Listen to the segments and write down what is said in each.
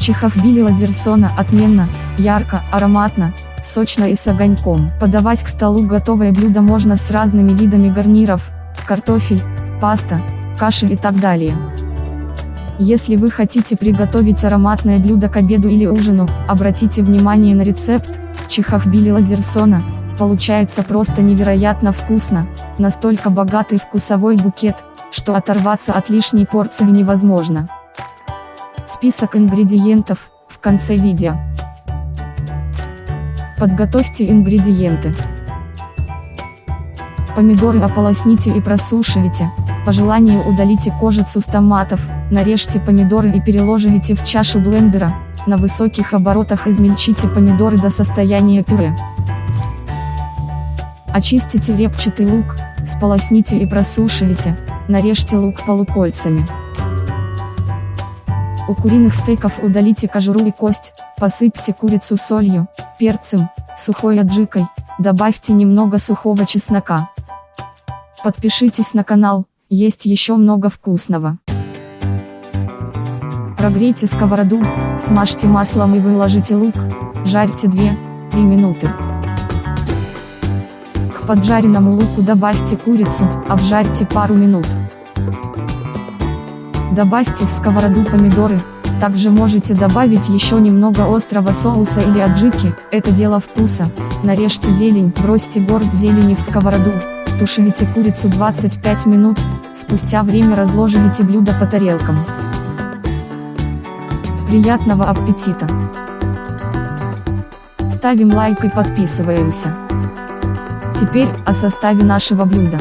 Чихахбили лазерсона отменно, ярко, ароматно, сочно и с огоньком. Подавать к столу готовое блюдо можно с разными видами гарниров, картофель, паста, каши и так далее. Если вы хотите приготовить ароматное блюдо к обеду или ужину, обратите внимание на рецепт, чихахбили лазерсона, получается просто невероятно вкусно, настолько богатый вкусовой букет, что оторваться от лишней порции невозможно. Список ингредиентов, в конце видео. Подготовьте ингредиенты. Помидоры ополосните и просушивайте, по желанию удалите кожицу с томатов, нарежьте помидоры и переложите в чашу блендера, на высоких оборотах измельчите помидоры до состояния пюре. Очистите репчатый лук, сполосните и просушивайте, нарежьте лук полукольцами. У куриных стейков удалите кожуру и кость, посыпьте курицу солью, перцем, сухой аджикой, добавьте немного сухого чеснока. Подпишитесь на канал, есть еще много вкусного. Прогрейте сковороду, смажьте маслом и выложите лук, жарьте 2-3 минуты. К поджаренному луку добавьте курицу, обжарьте пару минут. Добавьте в сковороду помидоры, также можете добавить еще немного острого соуса или аджики, это дело вкуса. Нарежьте зелень, бросьте горсть зелени в сковороду, тушите курицу 25 минут, спустя время разложите блюдо по тарелкам. Приятного аппетита! Ставим лайк и подписываемся. Теперь, о составе нашего блюда.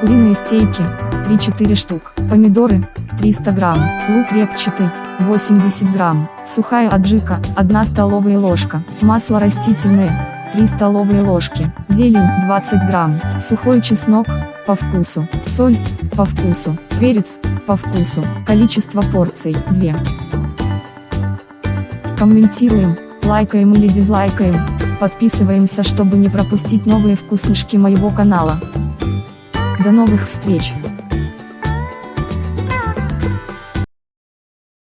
Куриные стейки, 3-4 штук, помидоры, 300 грамм, лук репчатый, 80 грамм, сухая аджика, 1 столовая ложка, масло растительное, 3 столовые ложки, зелень, 20 грамм, сухой чеснок, по вкусу, соль, по вкусу, перец, по вкусу, количество порций, 2. Комментируем, лайкаем или дизлайкаем, подписываемся чтобы не пропустить новые вкуснышки моего канала. До новых встреч!